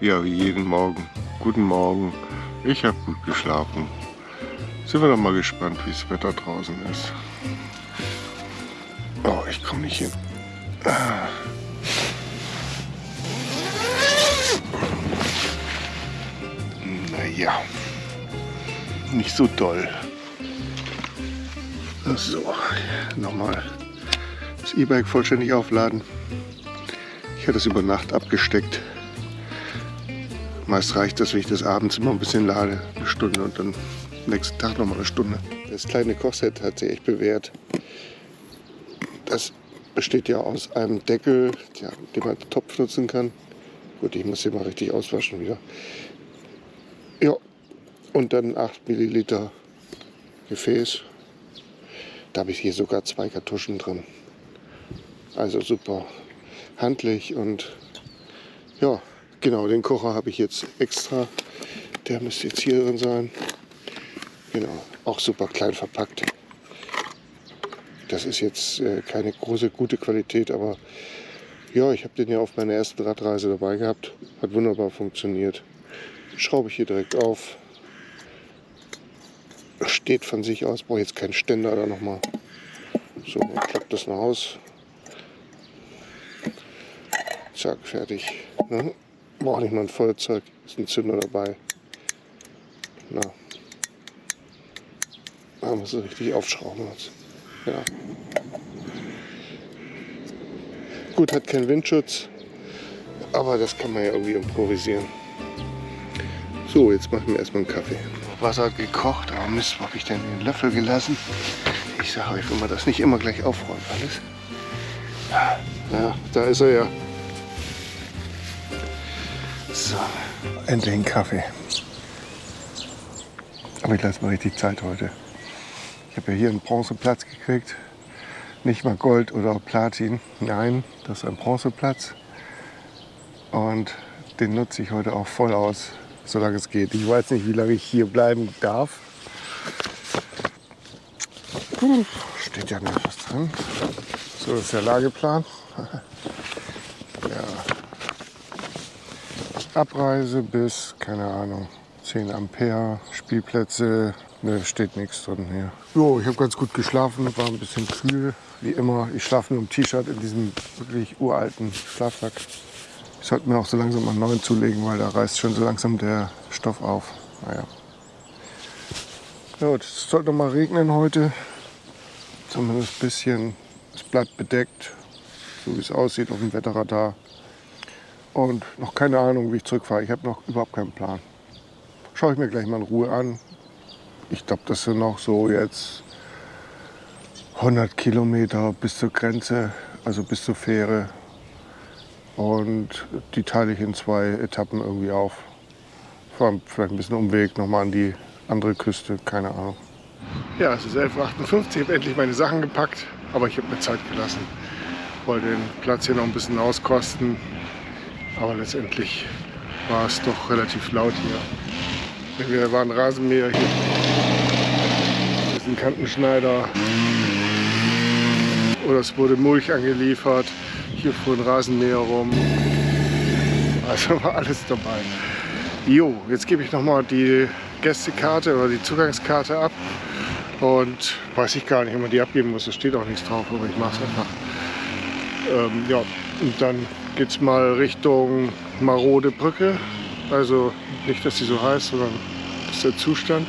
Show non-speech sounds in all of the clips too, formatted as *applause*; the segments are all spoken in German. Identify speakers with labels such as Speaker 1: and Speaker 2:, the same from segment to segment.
Speaker 1: Ja, wie jeden Morgen. Guten Morgen. Ich habe gut geschlafen. Sind wir noch mal gespannt, wie das Wetter draußen ist. Oh, ich komme nicht hin. Naja, nicht so doll. So, nochmal das E-Bike vollständig aufladen. Ich hatte es über Nacht abgesteckt. Meist reicht das, wenn ich das abends immer ein bisschen lade, eine Stunde und dann nächsten Tag noch mal eine Stunde. Das kleine Kochset hat sich echt bewährt. Das besteht ja aus einem Deckel, ja, den man als Topf nutzen kann. Gut, ich muss den mal richtig auswaschen wieder. Ja, und dann 8 Milliliter Gefäß. Da habe ich hier sogar zwei Kartuschen drin. Also super handlich und ja, genau, den Kocher habe ich jetzt extra. Der müsste jetzt hier drin sein. Genau, auch super klein verpackt. Das ist jetzt äh, keine große, gute Qualität, aber ja, ich habe den ja auf meiner ersten Radreise dabei gehabt. Hat wunderbar funktioniert. Schraube ich hier direkt auf. Steht von sich aus, brauche jetzt keinen Ständer da nochmal. So, klappt das noch aus. Zack, fertig. Ne? Brauche nicht mal ein Feuerzeug, ist ein Zünder dabei. Na, da muss es richtig aufschrauben. Ja. Gut, hat keinen Windschutz, aber das kann man ja irgendwie improvisieren. So, jetzt machen wir erstmal einen Kaffee. Wasser gekocht, aber Mist, wo habe ich denn den Löffel gelassen? Ich sage euch, wenn man das nicht immer gleich aufräumt alles. Ja, da ist er ja. Endlich ein Kaffee. Aber ich lasse mal richtig Zeit heute. Ich habe ja hier einen Bronzeplatz gekriegt. Nicht mal Gold oder Platin. Nein, das ist ein Bronzeplatz. Und den nutze ich heute auch voll aus, solange es geht. Ich weiß nicht, wie lange ich hier bleiben darf. Steht ja nicht was drin. So ist der Lageplan. *laughs* Abreise bis, keine Ahnung, 10 Ampere, Spielplätze, ne, steht nichts drin hier. Jo, ich habe ganz gut geschlafen, war ein bisschen kühl, wie immer. Ich schlafe nur im T-Shirt in diesem wirklich uralten Schlafsack. Ich sollte mir auch so langsam mal einen neuen zulegen, weil da reißt schon so langsam der Stoff auf. Naja. Ja, es sollte noch mal regnen heute. Zumindest ein bisschen. Es bleibt bedeckt, so wie es aussieht auf dem Wetterradar. Und noch keine Ahnung, wie ich zurückfahre. Ich habe noch überhaupt keinen Plan. Schaue ich mir gleich mal in Ruhe an. Ich glaube, das sind noch so jetzt 100 Kilometer bis zur Grenze, also bis zur Fähre. Und die teile ich in zwei Etappen irgendwie auf. Fahren vielleicht ein bisschen Umweg nochmal an die andere Küste, keine Ahnung. Ja, es ist 11.58 Uhr, ich habe endlich meine Sachen gepackt, aber ich habe mir Zeit gelassen. Wollte den Platz hier noch ein bisschen auskosten, aber letztendlich war es doch relativ laut hier. Wir waren Rasenmäher hier. Das ist ein Kantenschneider. Oder es wurde Mulch angeliefert. Hier fuhr ein Rasenmäher rum. Also war alles dabei. Jo, jetzt gebe ich nochmal die Gästekarte oder die Zugangskarte ab. Und weiß ich gar nicht, ob man die abgeben muss. Da steht auch nichts drauf, aber ich mache es einfach. Ähm, ja, und dann geht es mal Richtung Marode Brücke. Also nicht, dass sie so heißt, sondern das ist der Zustand.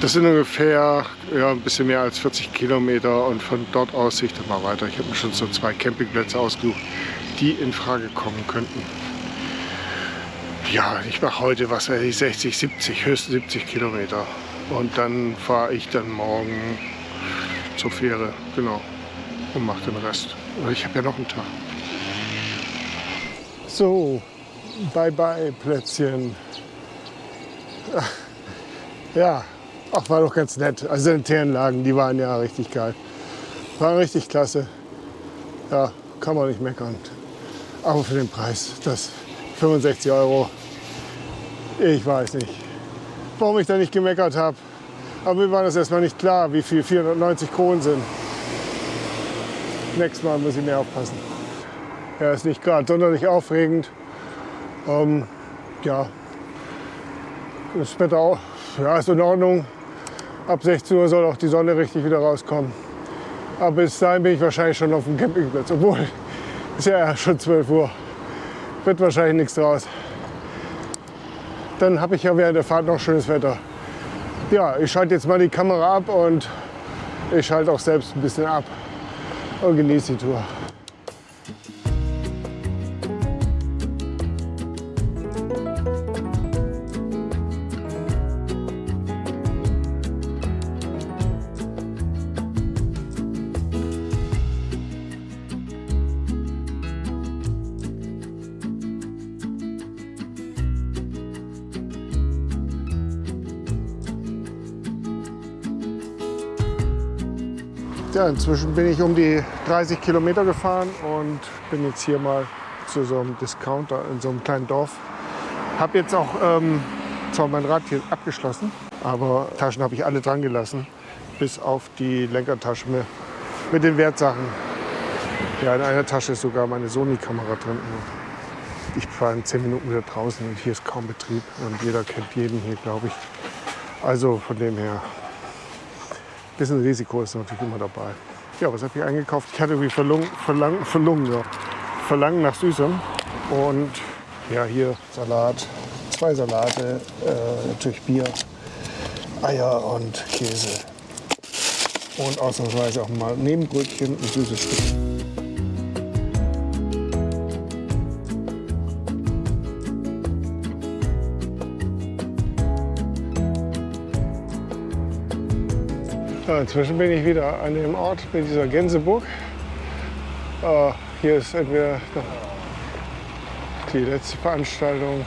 Speaker 1: Das sind ungefähr ja, ein bisschen mehr als 40 Kilometer und von dort aus sehe ich dann mal weiter. Ich habe mir schon so zwei Campingplätze ausgesucht, die in Frage kommen könnten. Ja, ich mache heute was weiß ich, 60, 70, höchstens 70 Kilometer. Und dann fahre ich dann morgen zur Fähre, genau, und mache den Rest. Ich habe ja noch einen Tag. So, bye bye Plätzchen. Ja, ach, war doch ganz nett. Also Sanitäranlagen, die waren ja richtig geil. War richtig klasse. Ja, kann man nicht meckern. Aber für den Preis, das 65 Euro, ich weiß nicht, warum ich da nicht gemeckert habe. Aber mir war das erstmal nicht klar, wie viel 490 Kronen sind. Nächstes Mal muss ich mehr aufpassen. Ja, ist nicht gerade sonderlich aufregend. Ähm, ja, das Wetter auch, ja, ist in Ordnung. Ab 16 Uhr soll auch die Sonne richtig wieder rauskommen. Aber bis dahin bin ich wahrscheinlich schon auf dem Campingplatz. Obwohl, *laughs* ist ja schon 12 Uhr. Wird wahrscheinlich nichts draus. Dann habe ich ja während der Fahrt noch schönes Wetter. Ja, ich schalte jetzt mal die Kamera ab und ich schalte auch selbst ein bisschen ab und genieße die Tour. Ja, inzwischen bin ich um die 30 Kilometer gefahren und bin jetzt hier mal zu so einem Discounter in so einem kleinen Dorf. Habe jetzt auch ähm, zwar mein Rad hier abgeschlossen, aber Taschen habe ich alle dran gelassen, bis auf die Lenkertasche mit, mit den Wertsachen. Ja, in einer Tasche ist sogar meine Sony-Kamera drin. Ich fahre in 10 Minuten wieder draußen und hier ist kaum Betrieb und jeder kennt jeden hier, glaube ich. Also von dem her bisschen Risiko ist natürlich immer dabei. Ja, was habe ich eingekauft? Ich hatte irgendwie Verlungen, Verlang, Verlungen, ja. Verlangen nach Süßem. Und ja, hier Salat, zwei Salate, äh, natürlich Bier, Eier und Käse. Und ausnahmsweise auch mal Nebenbrötchen und süßes Stück. Inzwischen bin ich wieder an dem Ort mit dieser Gänseburg. Äh, hier ist entweder die letzte Veranstaltung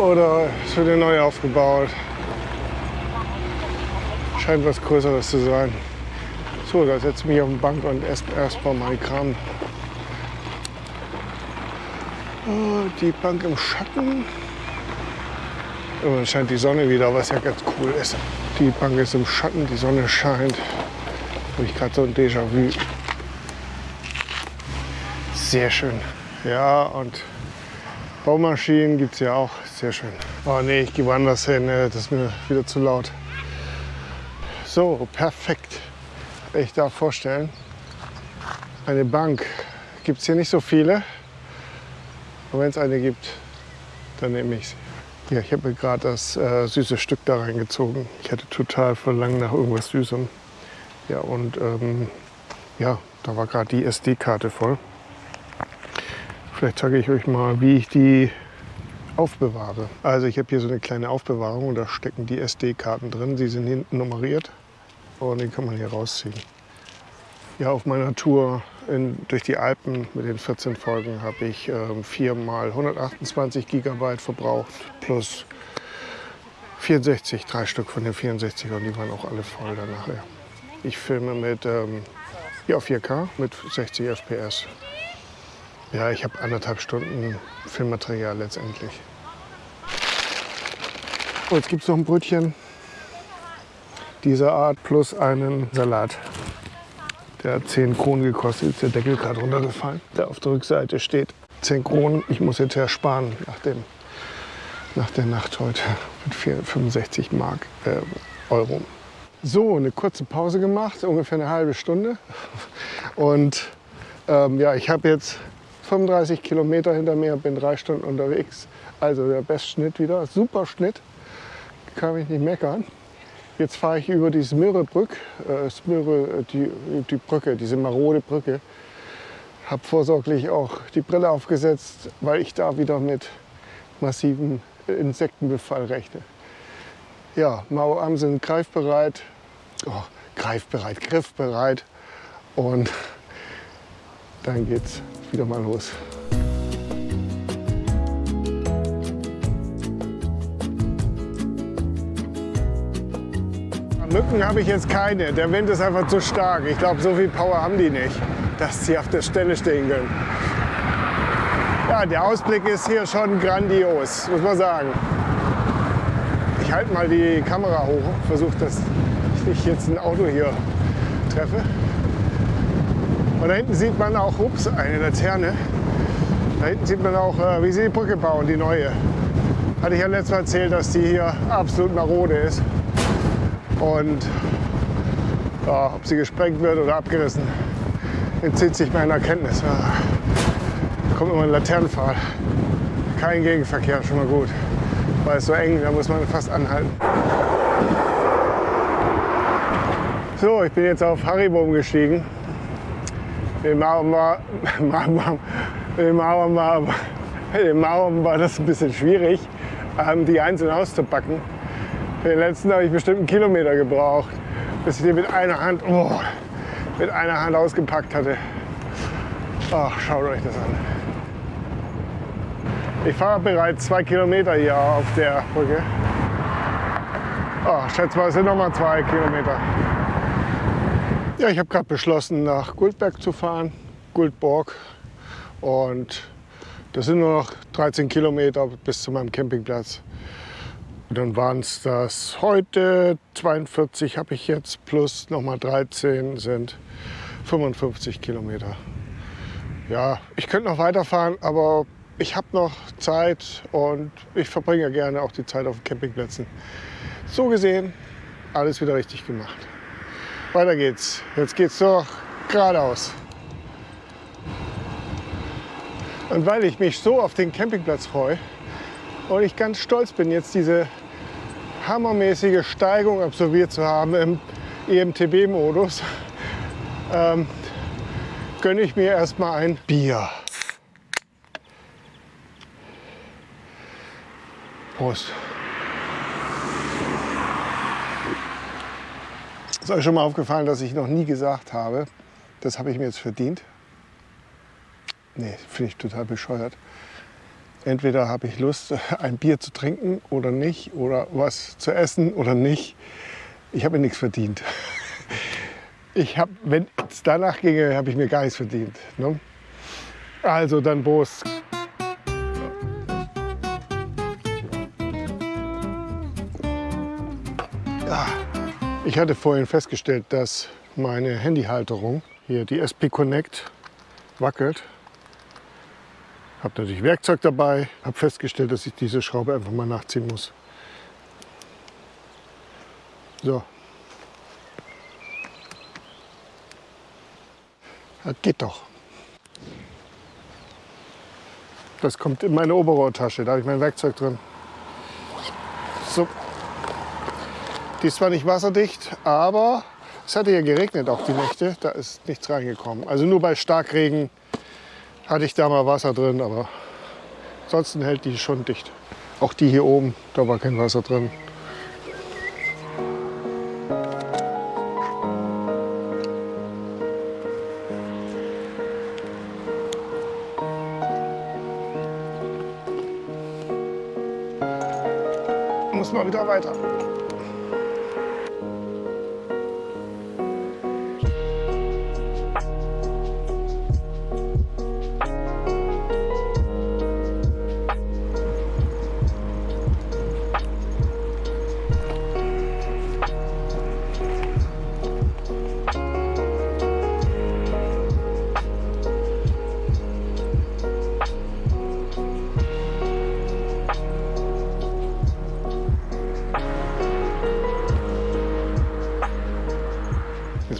Speaker 1: oder es wird neu aufgebaut. Scheint was Größeres zu sein. So, da setze ich mich auf die Bank und esse erstmal meinen Kram. Oh, die Bank im Schatten. Und dann scheint die Sonne wieder, was ja ganz cool ist. Die Bank ist im Schatten, die Sonne scheint. Habe ich gerade so ein Déjà-vu. Sehr schön. Ja, und Baumaschinen gibt es ja auch. Sehr schön. Oh nee, ich gehe woanders hin. Das ist mir wieder zu laut. So, perfekt. Ich darf vorstellen, eine Bank gibt es hier nicht so viele. Aber wenn es eine gibt, dann nehme ich sie. Ja, ich habe mir gerade das äh, süße Stück da reingezogen. Ich hatte total verlangt nach irgendwas Süßem. Ja, und ähm, ja, da war gerade die SD-Karte voll. Vielleicht zeige ich euch mal, wie ich die aufbewahre. Also ich habe hier so eine kleine Aufbewahrung und da stecken die SD-Karten drin. Sie sind hinten nummeriert und die kann man hier rausziehen. Ja, auf meiner Tour in, durch die Alpen mit den 14 Folgen habe ich äh, 4 mal 128 Gigabyte verbraucht plus 64, drei Stück von den 64 und die waren auch alle voll dann nachher. Ich filme mit ähm, ja, 4K mit 60 FPS. Ja, ich habe anderthalb Stunden Filmmaterial letztendlich. Oh, jetzt gibt es noch ein Brötchen dieser Art plus einen Salat. Der hat 10 Kronen gekostet, ist der Deckel gerade runtergefallen. Der auf der Rückseite steht 10 Kronen. Ich muss jetzt ja sparen nach, dem, nach der Nacht heute mit 65 Mark, äh, Euro. So, eine kurze Pause gemacht, ungefähr eine halbe Stunde. Und ähm, ja, ich habe jetzt 35 Kilometer hinter mir, bin drei Stunden unterwegs. Also der Bestschnitt wieder, super Schnitt, kann ich nicht meckern. Jetzt fahre ich über die Smyrebrück, äh, Smyre, die, die Brücke, diese marode Brücke. Habe vorsorglich auch die Brille aufgesetzt, weil ich da wieder mit massivem Insektenbefall rechne. Ja, Mauam sind greifbereit, oh, greifbereit, griffbereit und *laughs* dann geht's wieder mal los. Mücken habe ich jetzt keine. Der Wind ist einfach zu stark. Ich glaube, so viel Power haben die nicht, dass sie auf der Stelle stehen können. Ja, der Ausblick ist hier schon grandios, muss man sagen. Ich halte mal die Kamera hoch, versuche, dass ich nicht jetzt ein Auto hier treffe. Und da hinten sieht man auch, ups, eine Laterne. Da hinten sieht man auch, äh, wie sie die Brücke bauen, die neue. Hatte ich ja letztes Mal erzählt, dass die hier absolut marode ist. Und ja, ob sie gesprengt wird oder abgerissen, entzieht sich meiner Kenntnis. Da kommt immer ein Laternenpfahl. Kein Gegenverkehr, schon mal gut. Weil es so eng, da muss man fast anhalten. So, ich bin jetzt auf im Mauern war, *laughs* im Mauern war das ein bisschen schwierig, ähm, die einzeln auszupacken. Den letzten habe ich bestimmt einen Kilometer gebraucht, bis ich den mit einer Hand, oh, mit einer Hand ausgepackt hatte. Ach, schaut euch das an. Ich fahre bereits zwei Kilometer hier auf der Brücke. Oh, schätze mal, es sind noch mal zwei Kilometer. Ja, ich habe gerade beschlossen, nach Guldberg zu fahren, Guldborg. Und das sind nur noch 13 Kilometer bis zu meinem Campingplatz. Und dann waren es das heute 42 habe ich jetzt plus nochmal 13 sind 55 Kilometer. Ja, ich könnte noch weiterfahren, aber ich habe noch Zeit und ich verbringe gerne auch die Zeit auf Campingplätzen. So gesehen, alles wieder richtig gemacht. Weiter geht's. Jetzt geht's doch geradeaus. Und weil ich mich so auf den Campingplatz freue und ich ganz stolz bin, jetzt diese hammermäßige Steigung absolviert zu haben im EMTB-Modus, ähm, gönne ich mir erstmal ein Bier. Prost. Ist euch schon mal aufgefallen, dass ich noch nie gesagt habe, das habe ich mir jetzt verdient? Nee, finde ich total bescheuert. Entweder habe ich Lust, ein Bier zu trinken oder nicht, oder was zu essen oder nicht. Ich habe mir nichts verdient. Ich habe, wenn es danach ginge, habe ich mir gar nichts verdient. Ne? Also dann Prost. Ja. Ich hatte vorhin festgestellt, dass meine Handyhalterung, hier die SP Connect, wackelt. Habe natürlich Werkzeug dabei, habe festgestellt, dass ich diese Schraube einfach mal nachziehen muss. So. Das geht doch. Das kommt in meine Oberrohrtasche, da habe ich mein Werkzeug drin. So. Die ist zwar nicht wasserdicht, aber es hatte ja geregnet auch die Nächte. Da ist nichts reingekommen. Also nur bei Starkregen hatte ich da mal Wasser drin, aber ansonsten hält die schon dicht. Auch die hier oben, da war kein Wasser drin. Muss mal wieder weiter.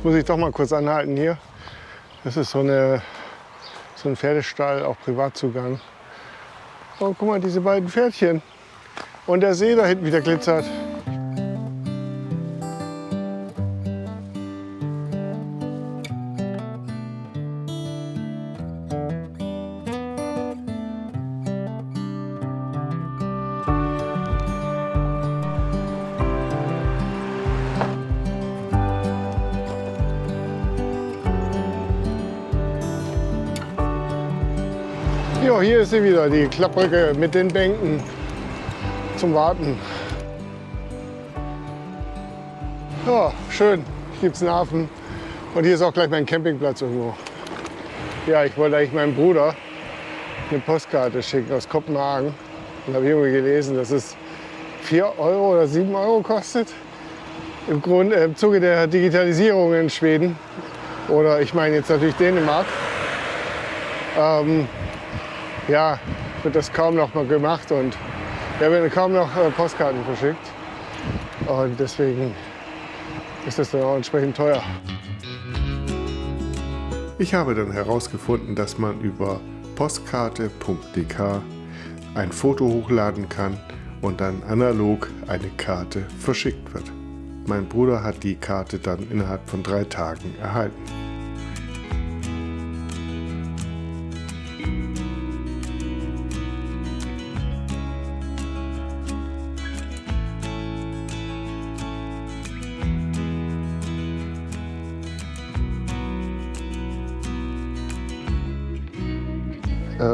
Speaker 1: Muss ich doch mal kurz anhalten hier. Das ist so, eine, so ein Pferdestall, auch Privatzugang. Oh, guck mal, diese beiden Pferdchen. Und der See da hinten wieder glitzert. Hier ist sie wieder, die Klappbrücke mit den Bänken zum Warten. Ja, schön. Hier gibt es einen Hafen. Und hier ist auch gleich mein Campingplatz irgendwo. Ja, ich wollte eigentlich meinem Bruder eine Postkarte schicken aus Kopenhagen. Und habe irgendwie gelesen, dass es 4 Euro oder 7 Euro kostet. Im, Grund, äh, Im Zuge der Digitalisierung in Schweden. Oder ich meine jetzt natürlich Dänemark. Ähm, ja, wird das kaum noch mal gemacht und wir haben kaum noch äh, Postkarten verschickt. Und deswegen ist das dann auch entsprechend teuer. Ich habe dann herausgefunden, dass man über postkarte.dk ein Foto hochladen kann und dann analog eine Karte verschickt wird. Mein Bruder hat die Karte dann innerhalb von drei Tagen erhalten.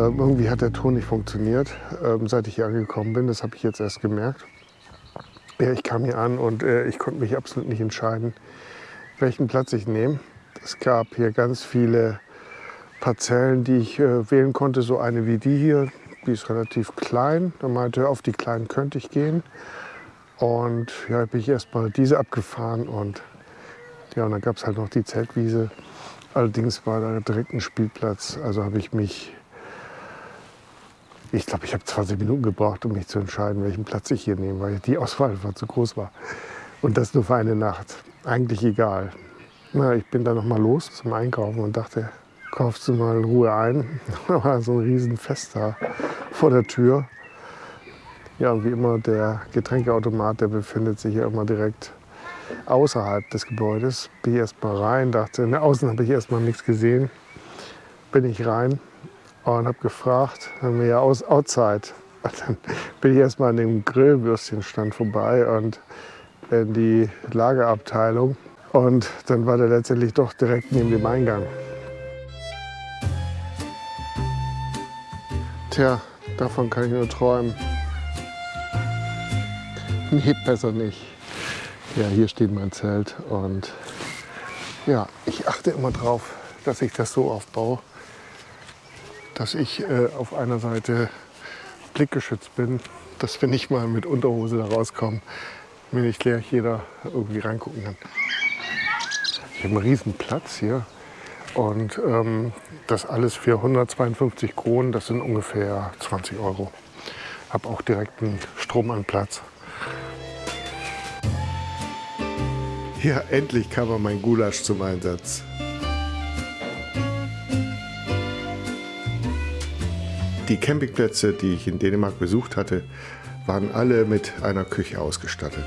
Speaker 1: Ähm, irgendwie hat der Ton nicht funktioniert, ähm, seit ich hier angekommen bin. Das habe ich jetzt erst gemerkt. Ja, ich kam hier an und äh, ich konnte mich absolut nicht entscheiden, welchen Platz ich nehme. Es gab hier ganz viele Parzellen, die ich äh, wählen konnte. So eine wie die hier, die ist relativ klein. Da meinte, auf die kleinen könnte ich gehen. Und ja, bin ich erstmal diese abgefahren und ja, und dann gab es halt noch die Zeltwiese. Allerdings war da direkt ein Spielplatz. Also habe ich mich ich glaube, ich habe 20 Minuten gebraucht, um mich zu entscheiden, welchen Platz ich hier nehme, weil die Auswahl einfach zu groß war. Und das nur für eine Nacht. Eigentlich egal. Na, ich bin dann noch mal los zum Einkaufen und dachte, kaufst du mal in Ruhe ein. *laughs* Da war so ein Riesenfest da vor der Tür. Ja, wie immer, der Getränkeautomat, der befindet sich ja immer direkt außerhalb des Gebäudes. Bin ich erst mal rein, dachte, ne, außen habe ich erst mal nichts gesehen. Bin ich rein, und habe gefragt, haben wir ja aus Outside. Und dann bin ich erstmal an dem Grillwürstchenstand vorbei und in die Lagerabteilung. Und dann war der letztendlich doch direkt neben dem Eingang. Tja, davon kann ich nur träumen. Nee, besser nicht. Ja, hier steht mein Zelt und ja, ich achte immer drauf, dass ich das so aufbaue, dass ich äh, auf einer Seite blickgeschützt bin, dass wenn ich mal mit Unterhose da rauskomme, mir nicht gleich jeder irgendwie reingucken kann. Ich habe einen riesen Platz hier und ähm, das alles für 152 Kronen, das sind ungefähr 20 Euro. Habe auch direkt einen Strom an Platz. Ja, endlich kam mein Gulasch zum Einsatz. Die Campingplätze, die ich in Dänemark besucht hatte, waren alle mit einer Küche ausgestattet.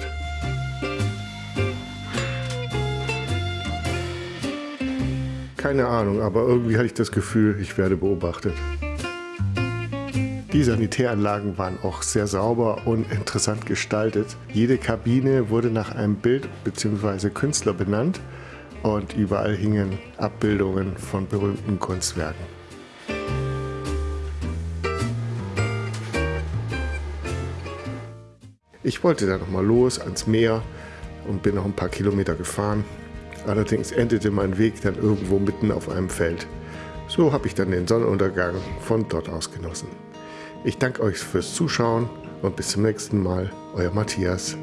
Speaker 1: Keine Ahnung, aber irgendwie hatte ich das Gefühl, ich werde beobachtet. Die Sanitäranlagen waren auch sehr sauber und interessant gestaltet. Jede Kabine wurde nach einem Bild bzw. Künstler benannt und überall hingen Abbildungen von berühmten Kunstwerken. Ich wollte dann noch mal los ans Meer und bin noch ein paar Kilometer gefahren. Allerdings endete mein Weg dann irgendwo mitten auf einem Feld. So habe ich dann den Sonnenuntergang von dort aus genossen. Ich danke euch fürs Zuschauen und bis zum nächsten Mal, euer Matthias.